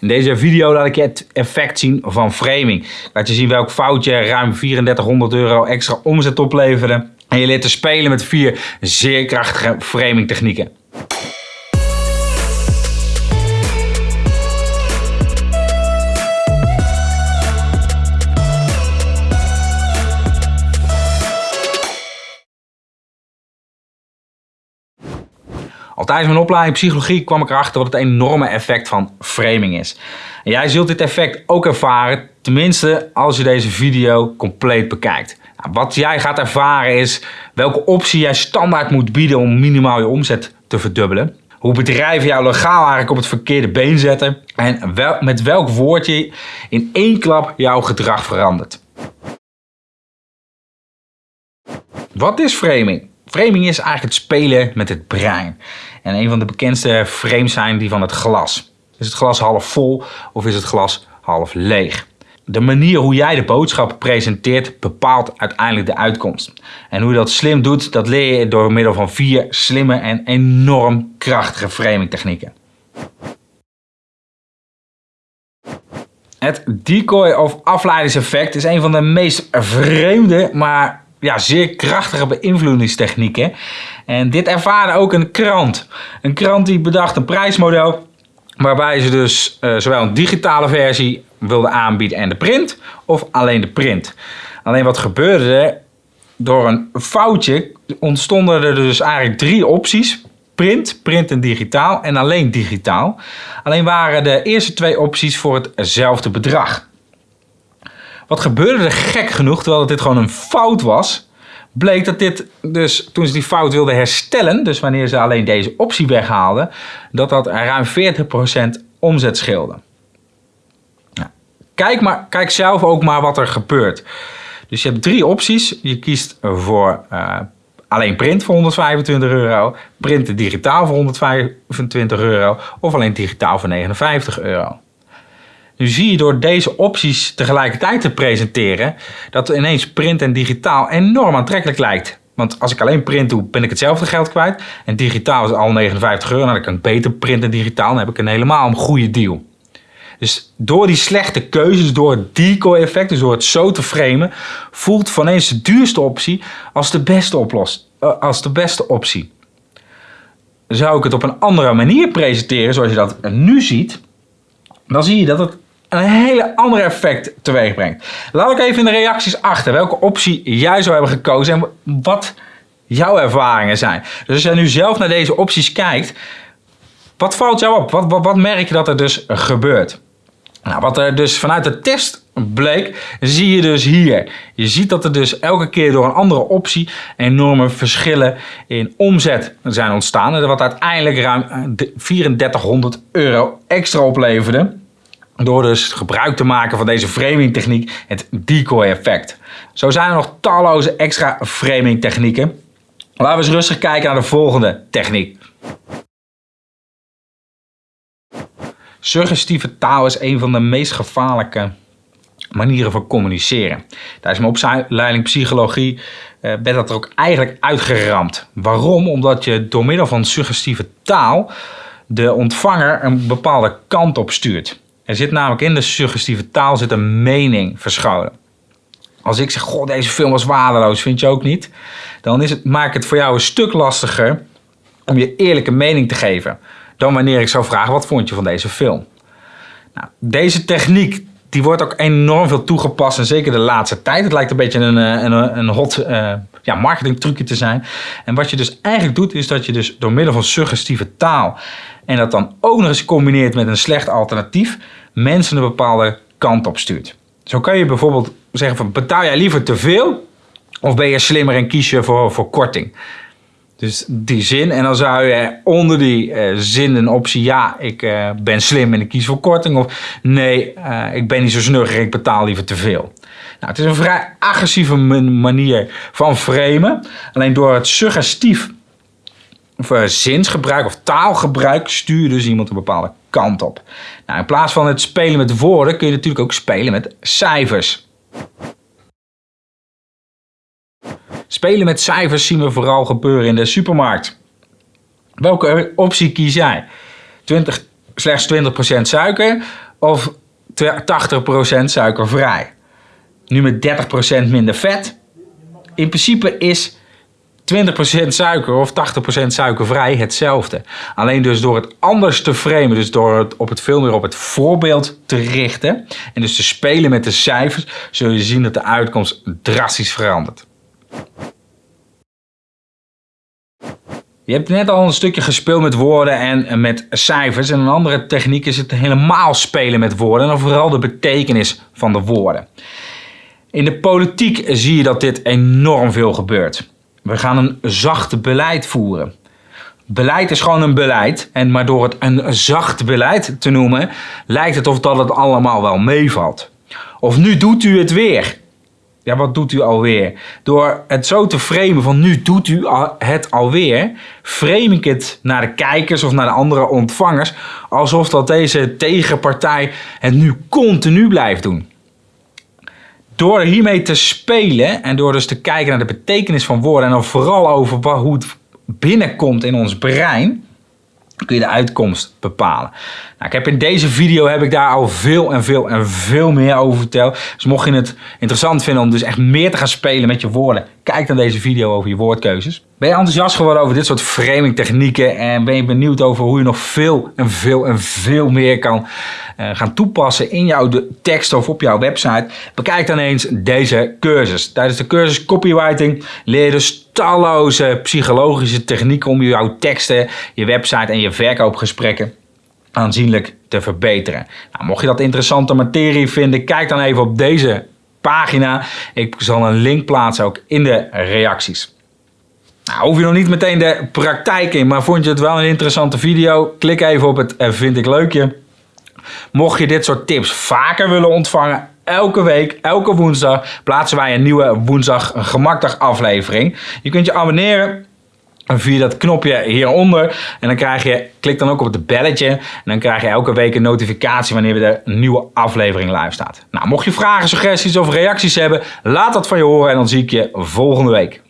In deze video laat ik je het effect zien van framing. Laat je zien welk foutje ruim 3400 euro extra omzet opleverde. En je leert te spelen met vier zeer krachtige framing technieken. Tijdens mijn opleiding psychologie kwam ik erachter wat het enorme effect van framing is. En jij zult dit effect ook ervaren, tenminste als je deze video compleet bekijkt. Nou, wat jij gaat ervaren is welke optie jij standaard moet bieden om minimaal je omzet te verdubbelen. Hoe bedrijven jou legaal eigenlijk op het verkeerde been zetten. En met welk woord je in één klap jouw gedrag verandert. Wat is framing? Framing is eigenlijk het spelen met het brein. En een van de bekendste frames zijn die van het glas. Is het glas half vol of is het glas half leeg? De manier hoe jij de boodschap presenteert bepaalt uiteindelijk de uitkomst. En hoe je dat slim doet, dat leer je door middel van vier slimme en enorm krachtige framing technieken. Het decoy of afleidingseffect is een van de meest vreemde, maar ja, zeer krachtige beïnvloedingstechnieken. En dit ervaarde ook een krant. Een krant die bedacht een prijsmodel waarbij ze dus uh, zowel een digitale versie wilden aanbieden en de print, of alleen de print. Alleen wat gebeurde er? Door een foutje ontstonden er dus eigenlijk drie opties. Print, print en digitaal en alleen digitaal. Alleen waren de eerste twee opties voor hetzelfde bedrag. Wat gebeurde er gek genoeg, terwijl dit gewoon een fout was, bleek dat dit dus toen ze die fout wilden herstellen, dus wanneer ze alleen deze optie weghaalden, dat dat ruim 40% omzet scheelde. Kijk, maar, kijk zelf ook maar wat er gebeurt. Dus je hebt drie opties. Je kiest voor uh, alleen print voor 125 euro, printen digitaal voor 125 euro of alleen digitaal voor 59 euro. Nu zie je door deze opties tegelijkertijd te presenteren dat ineens print en digitaal enorm aantrekkelijk lijkt. Want als ik alleen print doe, ben ik hetzelfde geld kwijt. En digitaal is al 59 euro. Dan kan ik beter print en digitaal. Dan heb ik een helemaal een goede deal. Dus door die slechte keuzes, door het decoy-effect, dus door het zo te framen, voelt van eens de duurste optie als de beste, oplos, uh, als de beste optie. Zou ik het op een andere manier presenteren, zoals je dat nu ziet, dan zie je dat het een hele andere effect teweeg brengt. Laat ik even in de reacties achter welke optie jij zou hebben gekozen en wat jouw ervaringen zijn. Dus als jij nu zelf naar deze opties kijkt, wat valt jou op? Wat, wat, merk je dat er dus gebeurt? Nou, wat er dus vanuit de test bleek, zie je dus hier. Je ziet dat er dus elke keer door een andere optie enorme verschillen in omzet zijn ontstaan. Wat uiteindelijk ruim 3400 euro extra opleverde. Door dus gebruik te maken van deze framing techniek, het decoy effect. Zo zijn er nog talloze extra framing technieken. Laten we eens rustig kijken naar de volgende techniek. Suggestieve taal is een van de meest gevaarlijke manieren van communiceren. Tijdens mijn opleiding psychologie werd dat er ook eigenlijk uitgeramd. Waarom? Omdat je door middel van suggestieve taal de ontvanger een bepaalde kant op stuurt. Er zit namelijk in de suggestieve taal zit een mening verscholen. Als ik zeg, goh, deze film was waardeloos, vind je ook niet? Dan is het, maak het voor jou een stuk lastiger om je eerlijke mening te geven. Dan wanneer ik zou vragen, wat vond je van deze film? Nou, deze techniek die wordt ook enorm veel toegepast en zeker de laatste tijd. Het lijkt een beetje een, eh, een, een hot uh, ja, marketing trucje te zijn. En wat je dus eigenlijk doet is dat je dus door middel van suggestieve taal en dat dan ook nog eens combineert met een slecht alternatief mensen een bepaalde kant op stuurt. Zo kan je bijvoorbeeld zeggen van betaal jij liever te veel of ben je slimmer en kies je voor, voor korting? Dus die zin. En dan zou je onder die uh, zin een optie ja, ik uh, ben slim en ik kies voor korting. Of nee, uh, ik ben niet zo snugger, ik betaal liever te veel. Nou, het is een vrij agressieve manier van framen. Alleen door het suggestief of, zinsgebruik of taalgebruik stuur je dus iemand een bepaalde kant op. Nou, in plaats van het spelen met woorden kun je natuurlijk ook spelen met cijfers. Spelen met cijfers zien we vooral gebeuren in de supermarkt. Welke optie kies jij? 20, slechts 20% suiker of 80% suikervrij. Nu met 30% minder vet. In principe is 20% suiker of 80% suikervrij hetzelfde. Alleen dus door het anders te framen, dus door het op het veel meer op het voorbeeld te richten en dus te spelen met de cijfers, zul je zien dat de uitkomst drastisch verandert. Je hebt net al een stukje gespeeld met woorden en met cijfers. En een andere techniek is het helemaal spelen met woorden. En vooral de betekenis van de woorden. In de politiek zie je dat dit enorm veel gebeurt. We gaan een zacht beleid voeren. Beleid is gewoon een beleid. En maar door het een zacht beleid te noemen, lijkt het of dat het allemaal wel meevalt. Of nu doet u het weer. Ja, wat doet u alweer? Door het zo te framen van nu doet u het alweer, frame ik het naar de kijkers of naar de andere ontvangers alsof dat deze tegenpartij het nu continu blijft doen. Door hiermee te spelen en door dus te kijken naar de betekenis van woorden en dan vooral over hoe het binnenkomt in ons brein, kun je de uitkomst bepalen. Nou, ik heb in deze video heb ik daar al veel en veel en veel meer over verteld. Dus mocht je het interessant vinden om dus echt meer te gaan spelen met je woorden, kijk dan deze video over je woordkeuzes. Ben je enthousiast geworden over dit soort framing technieken en ben je benieuwd over hoe je nog veel en veel en veel meer kan uh, gaan toepassen in jouw tekst of op jouw website? Bekijk dan eens deze cursus. Tijdens de cursus copywriting leer je dus talloze psychologische technieken om jouw teksten, je website en je verkoopgesprekken aanzienlijk te verbeteren. Nou, mocht je dat interessante materie vinden, kijk dan even op deze pagina. Ik zal een link plaatsen ook in de reacties. Nou, hoef je nog niet meteen de praktijk in, maar vond je het wel een interessante video? Klik even op het eh, vind ik leukje. Mocht je dit soort tips vaker willen ontvangen, elke week, elke woensdag plaatsen wij een nieuwe woensdag gemakdag aflevering. Je kunt je abonneren via dat knopje hieronder. En dan krijg je, klik dan ook op het belletje. En dan krijg je elke week een notificatie wanneer er een nieuwe aflevering live staat. Nou, mocht je vragen, suggesties of reacties hebben, laat dat van je horen en dan zie ik je volgende week.